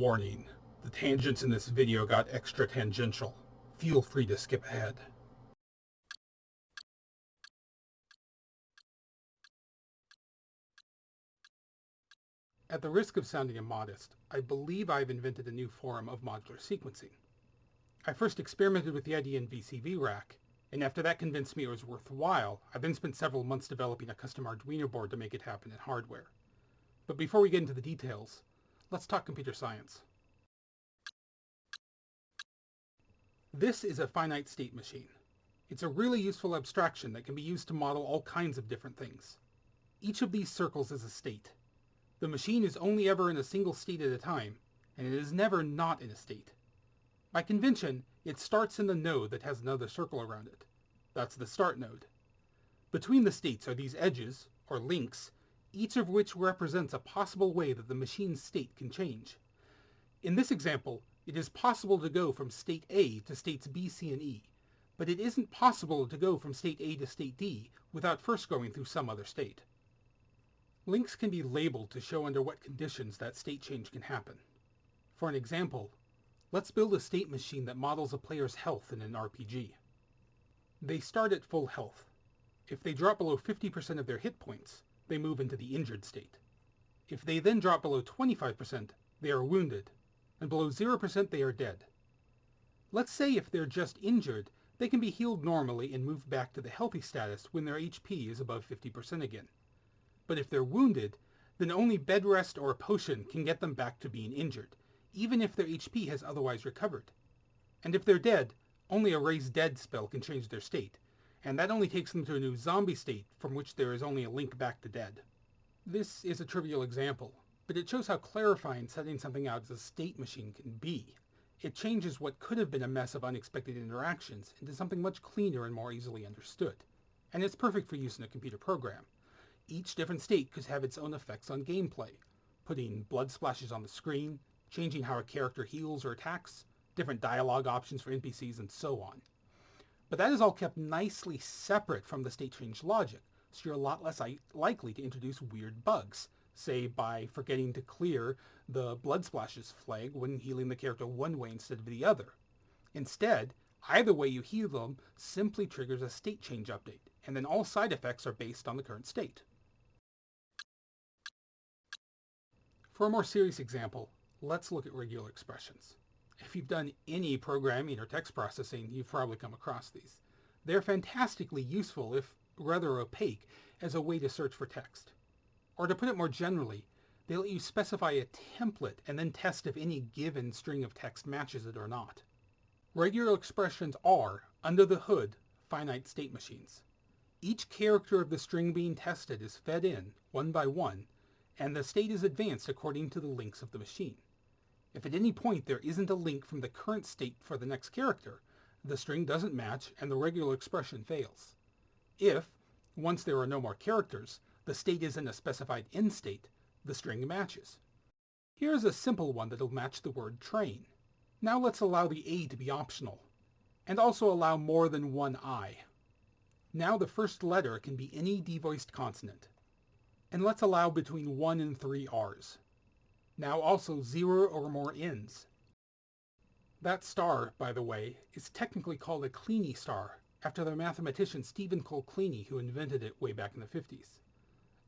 Warning, the tangents in this video got extra tangential. Feel free to skip ahead. At the risk of sounding immodest, I believe I've invented a new form of modular sequencing. I first experimented with the idea in VCV Rack, and after that convinced me it was worthwhile, I then spent several months developing a custom Arduino board to make it happen in hardware. But before we get into the details, let's talk computer science. This is a finite state machine. It's a really useful abstraction that can be used to model all kinds of different things. Each of these circles is a state. The machine is only ever in a single state at a time, and it is never not in a state. By convention, it starts in the node that has another circle around it. That's the start node. Between the states are these edges, or links, each of which represents a possible way that the machine's state can change. In this example, it is possible to go from state A to states B, C, and E, but it isn't possible to go from state A to state D without first going through some other state. Links can be labeled to show under what conditions that state change can happen. For an example, let's build a state machine that models a player's health in an RPG. They start at full health. If they drop below 50% of their hit points, they move into the injured state. If they then drop below 25%, they are wounded, and below 0% they are dead. Let's say if they're just injured, they can be healed normally and move back to the healthy status when their HP is above 50% again. But if they're wounded, then only bed rest or a potion can get them back to being injured, even if their HP has otherwise recovered. And if they're dead, only a raise dead spell can change their state, and that only takes them to a new zombie state from which there is only a link back to dead. This is a trivial example, but it shows how clarifying setting something out as a state machine can be. It changes what could have been a mess of unexpected interactions into something much cleaner and more easily understood. And it's perfect for use in a computer program. Each different state could have its own effects on gameplay, putting blood splashes on the screen, changing how a character heals or attacks, different dialogue options for NPCs, and so on. But that is all kept nicely separate from the state change logic, so you're a lot less likely to introduce weird bugs, say by forgetting to clear the blood splashes flag when healing the character one way instead of the other. Instead, either way you heal them simply triggers a state change update, and then all side effects are based on the current state. For a more serious example, let's look at regular expressions. If you've done any programming or text processing, you've probably come across these. They're fantastically useful, if rather opaque, as a way to search for text. Or to put it more generally, they let you specify a template and then test if any given string of text matches it or not. Regular expressions are, under the hood, finite state machines. Each character of the string being tested is fed in, one by one, and the state is advanced according to the links of the machine. If at any point there isn't a link from the current state for the next character, the string doesn't match and the regular expression fails. If, once there are no more characters, the state is in a specified end state, the string matches. Here's a simple one that'll match the word train. Now let's allow the A to be optional, and also allow more than one I. Now the first letter can be any devoiced consonant. And let's allow between 1 and 3 R's. Now also 0 or more N's. That star, by the way, is technically called a Kleene star, after the mathematician Stephen Cole Kleene who invented it way back in the 50s.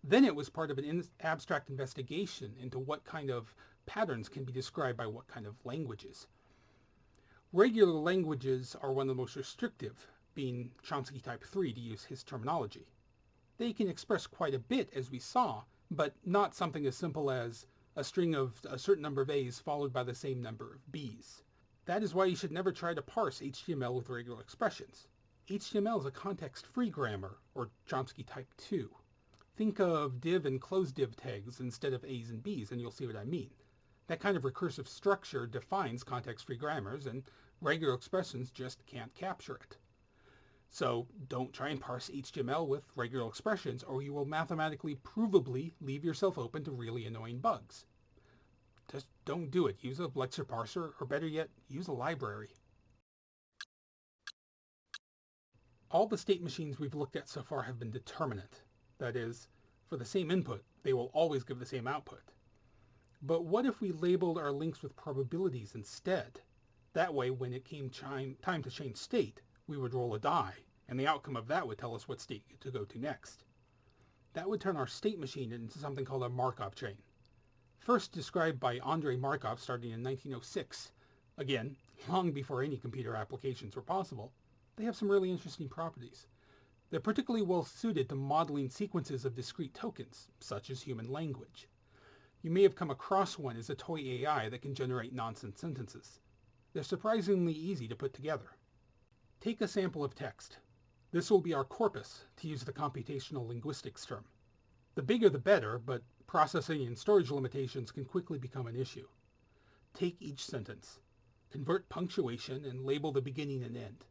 Then it was part of an in abstract investigation into what kind of patterns can be described by what kind of languages. Regular languages are one of the most restrictive, being Chomsky type 3 to use his terminology. They can express quite a bit, as we saw, but not something as simple as a string of a certain number of A's followed by the same number of B's. That is why you should never try to parse HTML with regular expressions. HTML is a context-free grammar, or Chomsky type 2. Think of div and close div tags instead of A's and B's and you'll see what I mean. That kind of recursive structure defines context-free grammars and regular expressions just can't capture it. So don't try and parse HTML with regular expressions or you will mathematically provably leave yourself open to really annoying bugs. Just don't do it. Use a lexer parser or better yet, use a library. All the state machines we've looked at so far have been determinate. That is, for the same input, they will always give the same output. But what if we labeled our links with probabilities instead? That way, when it came time to change state, we would roll a die, and the outcome of that would tell us what state to go to next. That would turn our state machine into something called a Markov chain. First described by Andrei Markov starting in 1906. Again, long before any computer applications were possible, they have some really interesting properties. They're particularly well suited to modeling sequences of discrete tokens, such as human language. You may have come across one as a toy AI that can generate nonsense sentences. They're surprisingly easy to put together. Take a sample of text. This will be our corpus, to use the computational linguistics term. The bigger the better, but processing and storage limitations can quickly become an issue. Take each sentence, convert punctuation, and label the beginning and end.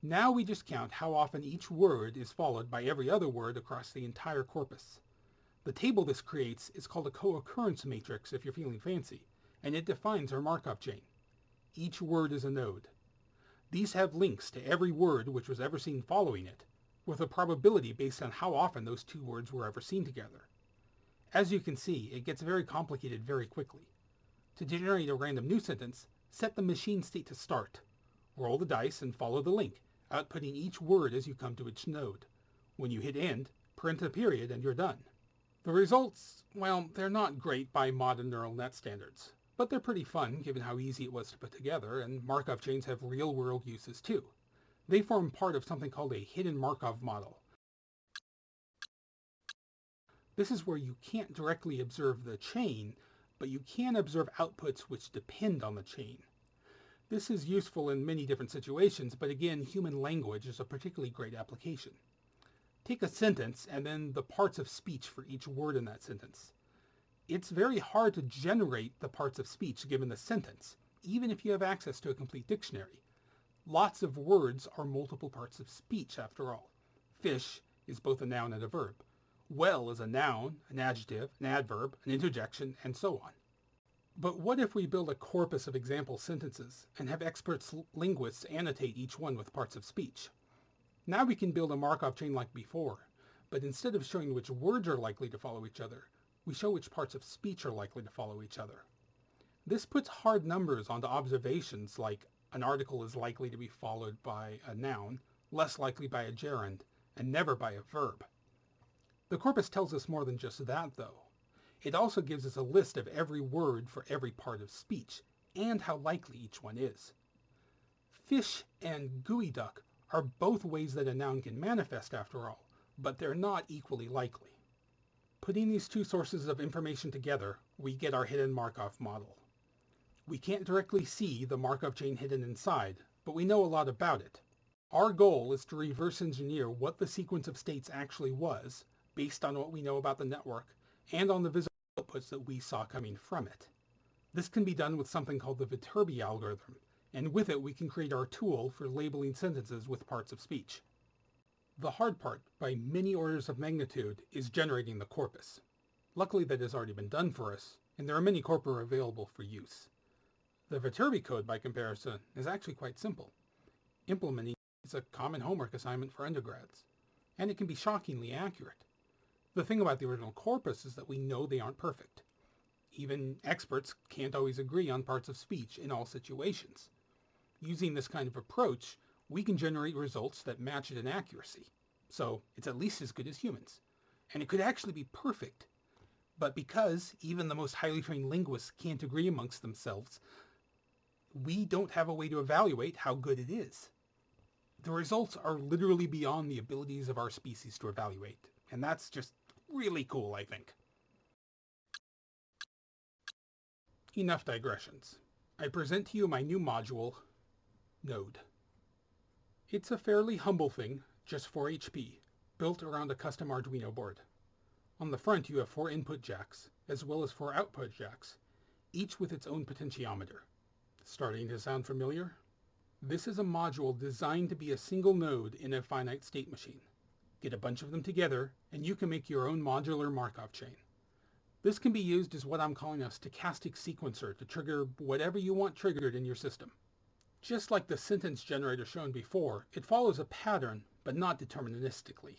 Now we just count how often each word is followed by every other word across the entire corpus. The table this creates is called a co-occurrence matrix if you're feeling fancy, and it defines our Markov chain. Each word is a node. These have links to every word which was ever seen following it, with a probability based on how often those two words were ever seen together. As you can see, it gets very complicated very quickly. To generate a random new sentence, set the machine state to start. Roll the dice and follow the link, outputting each word as you come to each node. When you hit end, print a period and you're done. The results, well, they're not great by modern neural net standards, but they're pretty fun given how easy it was to put together, and Markov chains have real-world uses too. They form part of something called a hidden Markov model. This is where you can't directly observe the chain, but you can observe outputs which depend on the chain. This is useful in many different situations, but again, human language is a particularly great application. Take a sentence and then the parts of speech for each word in that sentence. It's very hard to generate the parts of speech given the sentence, even if you have access to a complete dictionary. Lots of words are multiple parts of speech, after all. Fish is both a noun and a verb. Well is a noun, an adjective, an adverb, an interjection, and so on. But what if we build a corpus of example sentences and have experts linguists annotate each one with parts of speech? Now we can build a Markov chain like before, but instead of showing which words are likely to follow each other, we show which parts of speech are likely to follow each other. This puts hard numbers onto observations like an article is likely to be followed by a noun, less likely by a gerund, and never by a verb. The corpus tells us more than just that, though. It also gives us a list of every word for every part of speech, and how likely each one is. Fish and geoduck are both ways that a noun can manifest after all, but they're not equally likely. Putting these two sources of information together, we get our hidden Markov model. We can't directly see the Markov chain hidden inside, but we know a lot about it. Our goal is to reverse engineer what the sequence of states actually was, based on what we know about the network, and on the visible outputs that we saw coming from it. This can be done with something called the Viterbi algorithm, and with it we can create our tool for labeling sentences with parts of speech. The hard part, by many orders of magnitude, is generating the corpus. Luckily that has already been done for us, and there are many corpora available for use. The Viterbi code, by comparison, is actually quite simple. Implementing is a common homework assignment for undergrads, and it can be shockingly accurate. The thing about the original corpus is that we know they aren't perfect. Even experts can't always agree on parts of speech in all situations. Using this kind of approach, we can generate results that match it in accuracy. So it's at least as good as humans. And it could actually be perfect. But because even the most highly trained linguists can't agree amongst themselves, we don't have a way to evaluate how good it is. The results are literally beyond the abilities of our species to evaluate. And that's just really cool, I think. Enough digressions. I present to you my new module, node. It's a fairly humble thing, just 4 HP, built around a custom Arduino board. On the front you have four input jacks, as well as four output jacks, each with its own potentiometer. Starting to sound familiar? This is a module designed to be a single node in a finite state machine. Get a bunch of them together, and you can make your own modular Markov chain. This can be used as what I'm calling a stochastic sequencer to trigger whatever you want triggered in your system. Just like the sentence generator shown before, it follows a pattern, but not deterministically.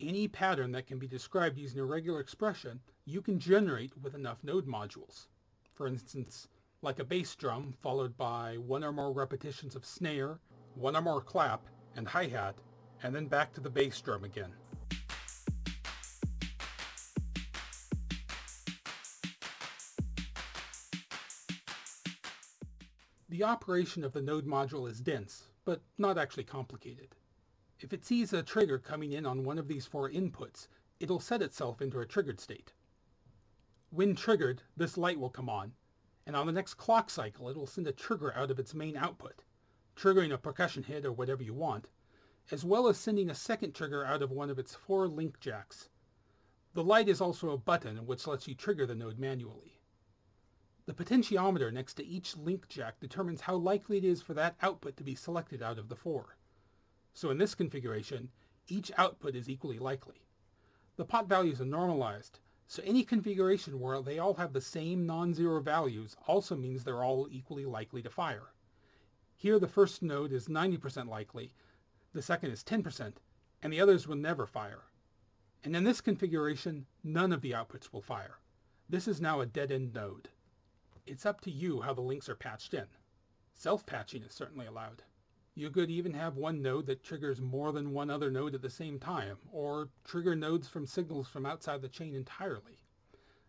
Any pattern that can be described using a regular expression you can generate with enough node modules. For instance, like a bass drum followed by one or more repetitions of snare, one or more clap, and hi-hat, and then back to the bass drum again. The operation of the node module is dense, but not actually complicated. If it sees a trigger coming in on one of these four inputs, it'll set itself into a triggered state. When triggered, this light will come on, and on the next clock cycle it will send a trigger out of its main output, triggering a percussion hit or whatever you want, as well as sending a second trigger out of one of its four link jacks. The light is also a button which lets you trigger the node manually. The potentiometer next to each link jack determines how likely it is for that output to be selected out of the four. So in this configuration, each output is equally likely. The pot values are normalized, so any configuration where they all have the same non-zero values also means they're all equally likely to fire. Here the first node is 90% likely, the second is 10%, and the others will never fire. And in this configuration, none of the outputs will fire. This is now a dead-end node. It's up to you how the links are patched in. Self-patching is certainly allowed. You could even have one node that triggers more than one other node at the same time, or trigger nodes from signals from outside the chain entirely.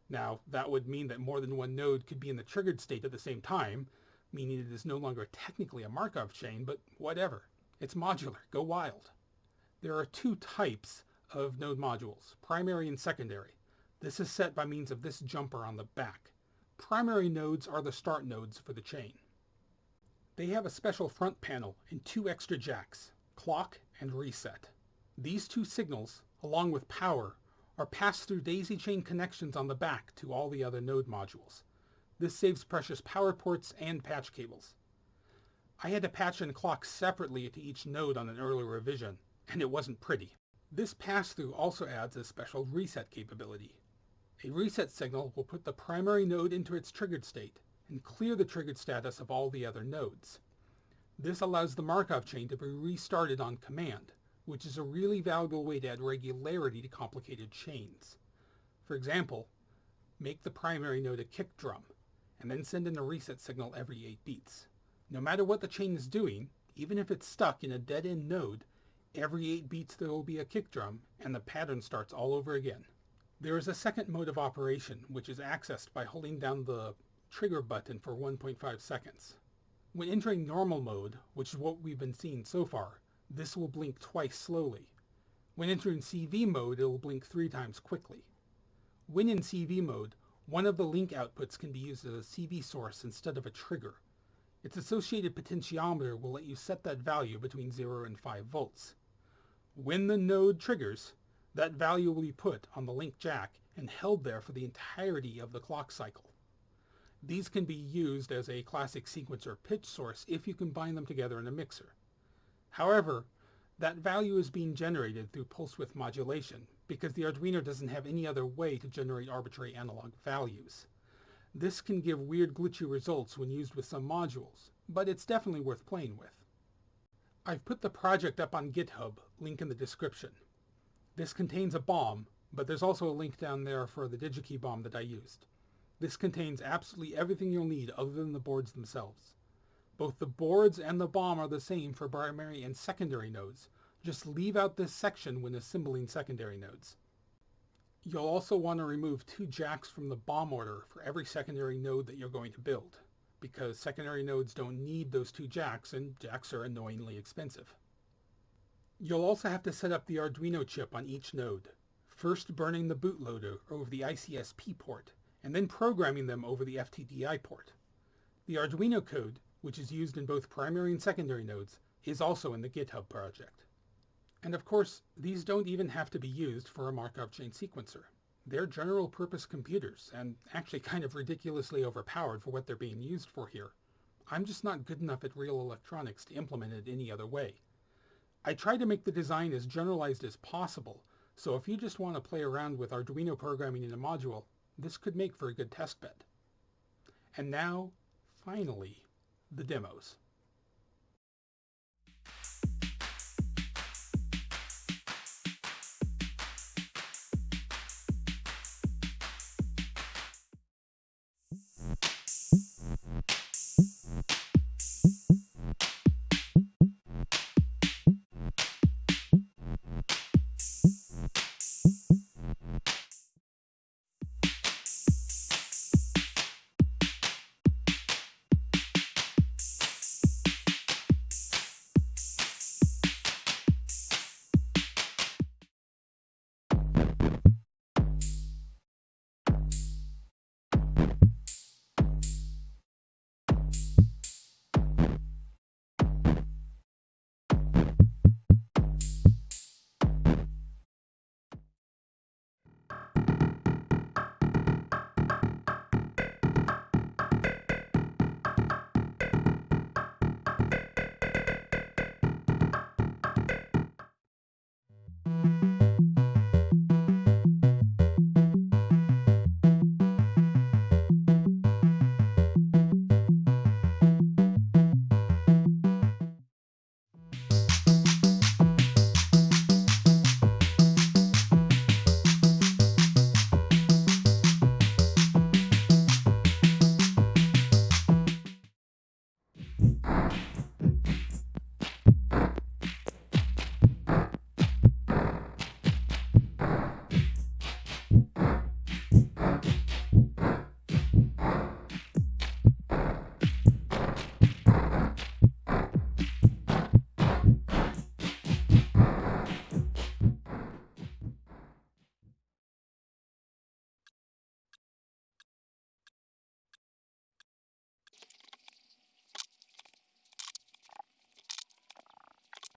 Now, that would mean that more than one node could be in the triggered state at the same time, meaning it is no longer technically a Markov chain, but whatever. It's modular. Go wild. There are two types of node modules, primary and secondary. This is set by means of this jumper on the back. Primary nodes are the start nodes for the chain. They have a special front panel and two extra jacks, clock and reset. These two signals, along with power, are passed through daisy chain connections on the back to all the other node modules. This saves precious power ports and patch cables. I had to patch and clock separately to each node on an earlier revision, and it wasn't pretty. This pass-through also adds a special reset capability. A reset signal will put the primary node into its triggered state and clear the triggered status of all the other nodes. This allows the Markov chain to be restarted on command, which is a really valuable way to add regularity to complicated chains. For example, make the primary node a kick drum, and then send in a reset signal every 8 beats. No matter what the chain is doing, even if it's stuck in a dead-end node, every 8 beats there will be a kick drum, and the pattern starts all over again. There is a second mode of operation, which is accessed by holding down the trigger button for 1.5 seconds. When entering normal mode, which is what we've been seeing so far, this will blink twice slowly. When entering CV mode, it will blink three times quickly. When in CV mode, one of the link outputs can be used as a CV source instead of a trigger. Its associated potentiometer will let you set that value between 0 and 5 volts. When the node triggers, that value will be put on the link jack and held there for the entirety of the clock cycle. These can be used as a classic sequencer pitch source if you combine them together in a mixer. However, that value is being generated through pulse width modulation because the Arduino doesn't have any other way to generate arbitrary analog values. This can give weird glitchy results when used with some modules, but it's definitely worth playing with. I've put the project up on GitHub, link in the description. This contains a BOM, but there's also a link down there for the DigiKey BOM that I used. This contains absolutely everything you'll need other than the boards themselves. Both the boards and the BOM are the same for primary and secondary nodes. Just leave out this section when assembling secondary nodes. You'll also want to remove two jacks from the BOM order for every secondary node that you're going to build, because secondary nodes don't need those two jacks and jacks are annoyingly expensive. You'll also have to set up the Arduino chip on each node, first burning the bootloader over the ICSP port, and then programming them over the FTDI port. The Arduino code, which is used in both primary and secondary nodes, is also in the GitHub project. And of course, these don't even have to be used for a Markov chain sequencer. They're general purpose computers, and actually kind of ridiculously overpowered for what they're being used for here. I'm just not good enough at real electronics to implement it any other way. I try to make the design as generalized as possible, so if you just want to play around with Arduino programming in a module, this could make for a good test bed. And now, finally, the demos.